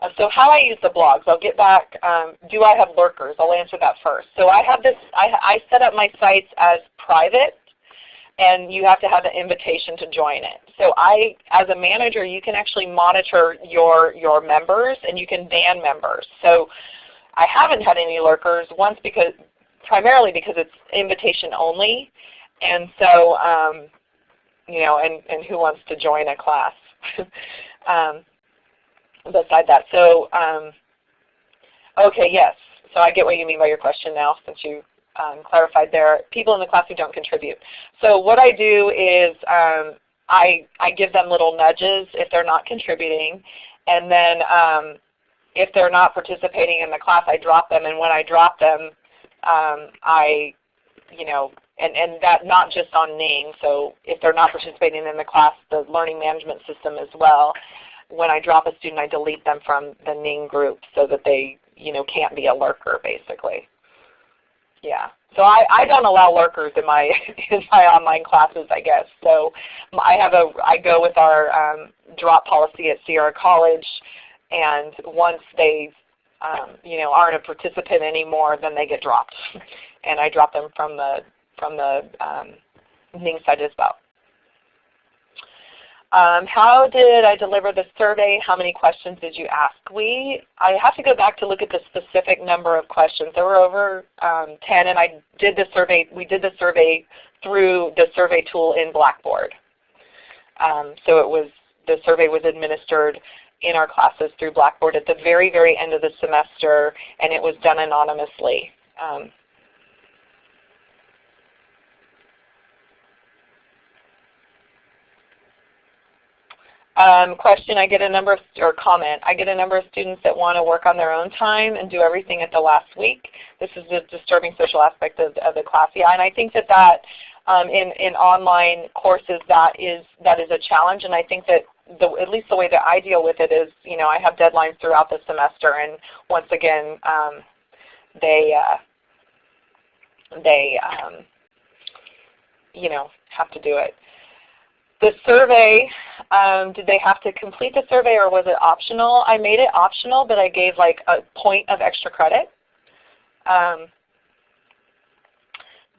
Uh, so how I use the blogs, I'll get back, um, do I have lurkers? I'll answer that first. So I have this, I, I set up my sites as private and you have to have an invitation to join it. So I, as a manager, you can actually monitor your, your members and you can ban members. So I haven't had any lurkers once because, primarily because it's invitation only. And so, um, you know, and, and who wants to join a class? (laughs) um, beside that. So, um, okay, yes. So I get what you mean by your question now since you um, clarified there. People in the class who don't contribute. So what I do is um, I, I give them little nudges if they're not contributing. And then um, if they're not participating in the class, I drop them. And when I drop them, um, I, you know, and, and that not just on Ning. So if they're not participating in the class, the learning management system as well when I drop a student, I delete them from the Ning group so that they you know, can't be a lurker basically. Yeah. So I, I don't allow lurkers in my (laughs) in my online classes, I guess. So I have a I go with our um, drop policy at Sierra College, and once they um, you know aren't a participant anymore, then they get dropped, (laughs) and I drop them from the from the um, Ning site as well. Um, how did I deliver the survey? How many questions did you ask? We, I have to go back to look at the specific number of questions. There were over um, 10 and I did the survey, we did the survey through the survey tool in Blackboard. Um, so it was the survey was administered in our classes through Blackboard at the very, very end of the semester, and it was done anonymously. Um, question, I get a number of, or comment, I get a number of students that want to work on their own time and do everything at the last week. This is the disturbing social aspect of, of the class. Yeah, and I think that that um, in, in online courses that is, that is a challenge and I think that the, at least the way that I deal with it is, you know, I have deadlines throughout the semester and once again um, they, uh, they um, you know, have to do it. The survey, um, did they have to complete the survey or was it optional? I made it optional, but I gave like a point of extra credit. Um,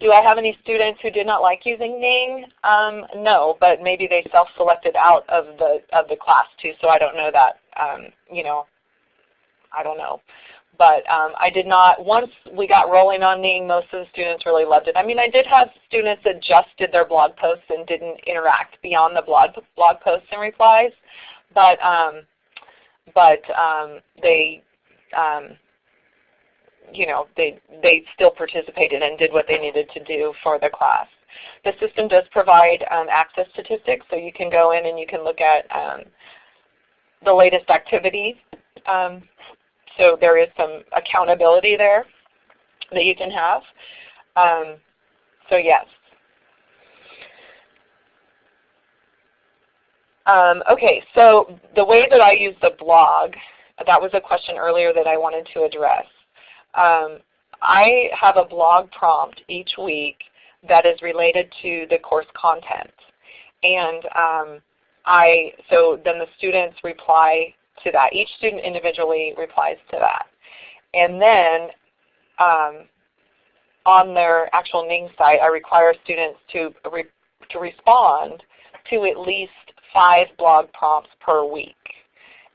do I have any students who did not like using Ning? Um, no, but maybe they self-selected out of the of the class too, so I don't know that. Um, you know, I don't know. But um, I did not, once we got rolling on Ning, most of the students really loved it. I mean, I did have students that just did their blog posts and didn't interact beyond the blog, blog posts and replies. But, um, but um, they, um, you know, they, they still participated and did what they needed to do for the class. The system does provide um, access statistics, so you can go in and you can look at um, the latest activities so there is some accountability there that you can have. Um, so yes. Um, okay, so the way that I use the blog, that was a question earlier that I wanted to address. Um, I have a blog prompt each week that is related to the course content. And um, I, so then the students reply to that. Each student individually replies to that. And then um, on their actual Ning site, I require students to, re to respond to at least five blog prompts per week.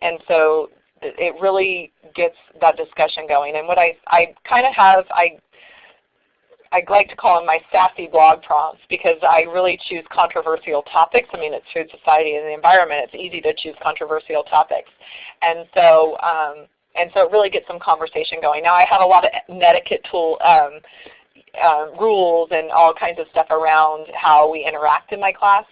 And so it really gets that discussion going. And what I, I kind of have, I I like to call them my sassy blog prompts because I really choose controversial topics. I mean, it's food society and the environment. It's easy to choose controversial topics. And so, um, and so it really gets some conversation going. Now I have a lot of etiquette tool um, uh, rules and all kinds of stuff around how we interact in my class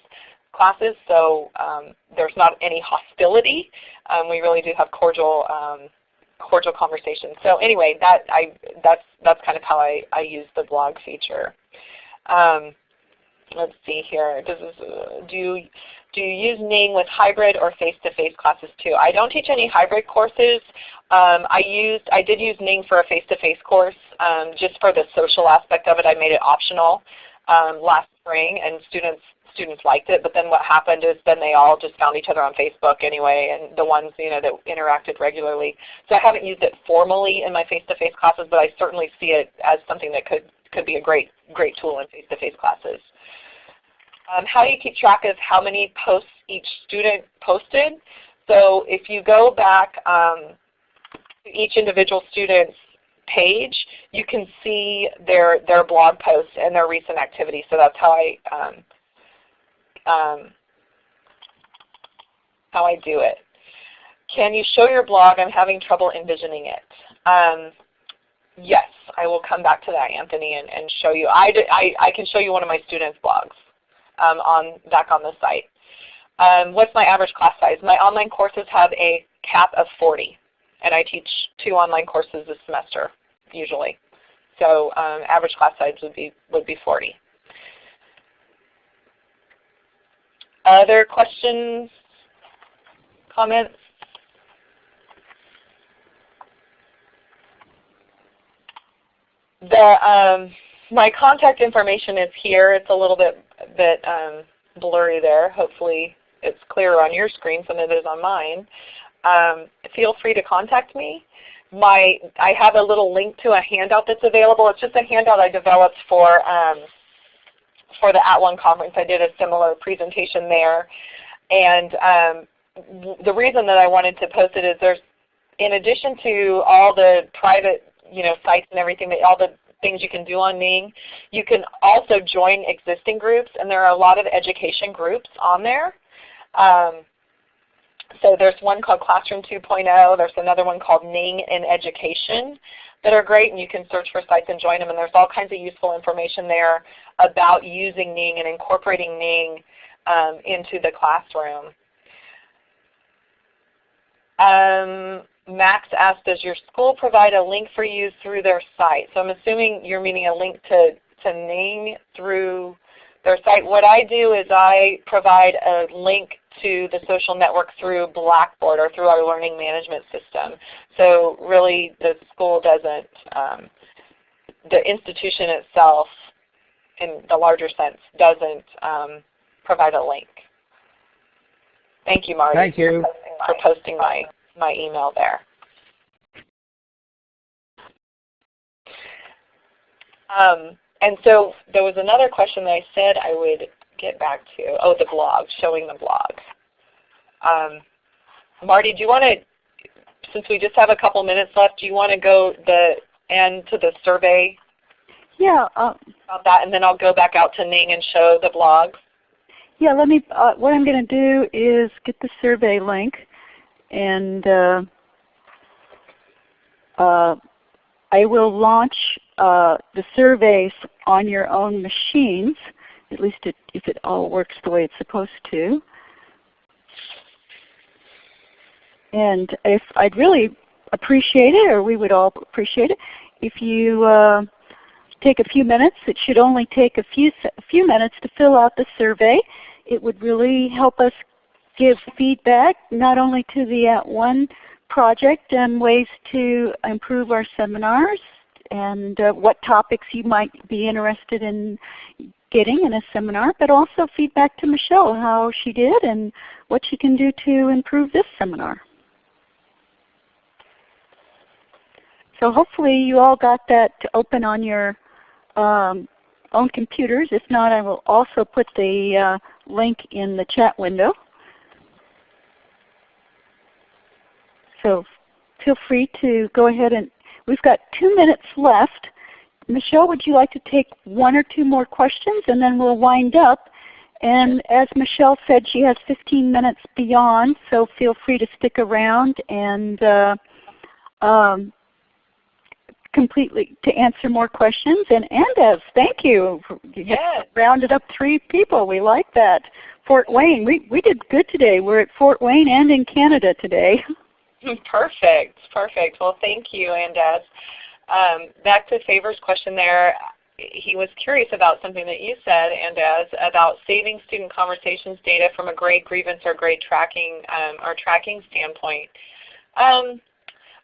classes. So um, there's not any hostility. Um, we really do have cordial um, cordial conversation. So anyway, that I that's that's kind of how I, I use the blog feature. Um, let's see here. Does uh, do you do you use Ning with hybrid or face-to-face -face classes too? I don't teach any hybrid courses. Um, I used I did use Ning for a face-to-face -face course um, just for the social aspect of it. I made it optional um, last spring, and students students liked it, but then what happened is then they all just found each other on Facebook anyway, and the ones you know that interacted regularly. So I haven't used it formally in my face-to-face -face classes, but I certainly see it as something that could could be a great great tool in face-to-face -face classes. Um, how do you keep track of how many posts each student posted? So if you go back um, to each individual student's page, you can see their, their blog posts and their recent activities. So that's how I um, um, how I do it. Can you show your blog? I'm having trouble envisioning it. Um, yes, I will come back to that, Anthony, and, and show you. I, I, I, can show you one of my students' blogs um, on back on the site. Um, what's my average class size? My online courses have a cap of 40, and I teach two online courses this semester usually. So um, average class size would be would be 40. Other questions, comments? The um, my contact information is here. It's a little bit bit um, blurry there. Hopefully it's clearer on your screen than it is on mine. Um, feel free to contact me. My I have a little link to a handout that's available. It's just a handout I developed for um, for the At One conference. I did a similar presentation there. And um, the reason that I wanted to post it is there's, in addition to all the private you know, sites and everything, all the things you can do on Ning, you can also join existing groups. And there are a lot of education groups on there. Um, so there's one called Classroom 2.0. There's another one called Ning in Education that are great, and you can search for sites and join them. And there's all kinds of useful information there about using Ning and incorporating Ning um, into the classroom. Um, Max asked, does your school provide a link for you through their site? So I'm assuming you're meaning a link to, to Ning through their site. What I do is I provide a link to the social network through Blackboard or through our learning management system. So really the school doesn't, um, the institution itself in the larger sense doesn't um, provide a link. Thank you, Marty. Thank you. For posting my, my email there. Um, and so there was another question that I said I would get back to. Oh, the blog, showing the blog. Um, Marty, do you want to, since we just have a couple minutes left, do you want to go the end to the survey Yeah, uh, about that, and then I'll go back out to Ning and show the blog? yeah. Let me. Uh, what I'm going to do is get the survey link, and uh, uh, I will launch uh, the surveys on your own machines, at least it, if it all works the way it's supposed to. And if I'd really appreciate it, or we would all appreciate it, if you uh, take a few minutes. It should only take a few a few minutes to fill out the survey. It would really help us give feedback not only to the At One project and ways to improve our seminars and uh, what topics you might be interested in getting in a seminar, but also feedback to Michelle, how she did and what she can do to improve this seminar. So hopefully you all got that open on your um, own computers. If not, I will also put the uh, link in the chat window. So feel free to go ahead and, we've got two minutes left. Michelle, would you like to take one or two more questions and then we'll wind up. And as Michelle said, she has 15 minutes beyond, so feel free to stick around and uh, um, completely to answer more questions. And Andes, thank you. You Yes. rounded up three people. We like that. Fort Wayne, we, we did good today. We're at Fort Wayne and in Canada today. (laughs) Perfect, perfect. Well, thank you, Andaz. Um, back to Favor's question there. He was curious about something that you said, Andaz, about saving student conversations data from a grade grievance or grade tracking um, or tracking standpoint. Um,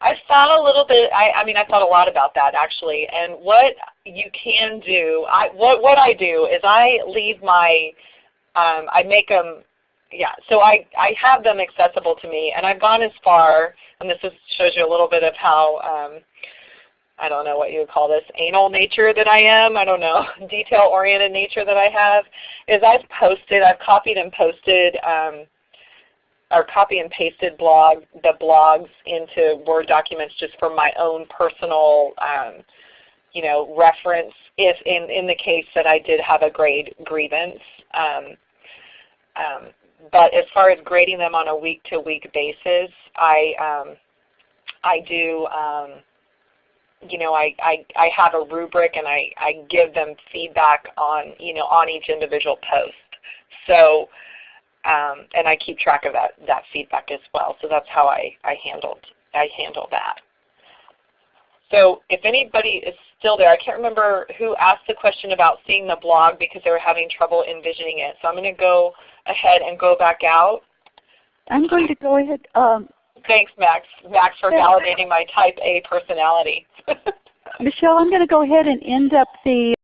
I thought a little bit. I, I mean, I thought a lot about that actually. And what you can do, I, what what I do is I leave my, um, I make them yeah, so I, I have them accessible to me, and I've gone as far, and this is, shows you a little bit of how, um, I don't know what you would call this, anal nature that I am, I don't know, (laughs) detail-oriented nature that I have, is I've posted, I've copied and posted, um, or copy and pasted blog, the blogs into Word documents just for my own personal, um, you know, reference if in, in the case that I did have a grade grievance. Um, um, but as far as grading them on a week-to-week basis, I um, I do um, you know I, I, I have a rubric and I, I give them feedback on you know on each individual post. So um, and I keep track of that that feedback as well. So that's how I, I handled I handle that. So if anybody is still there, I can't remember who asked the question about seeing the blog because they were having trouble envisioning it. So I'm going to go ahead and go back out. I'm going to go ahead. Um, Thanks, Max. Max for validating my type A personality. (laughs) Michelle, I'm going to go ahead and end up the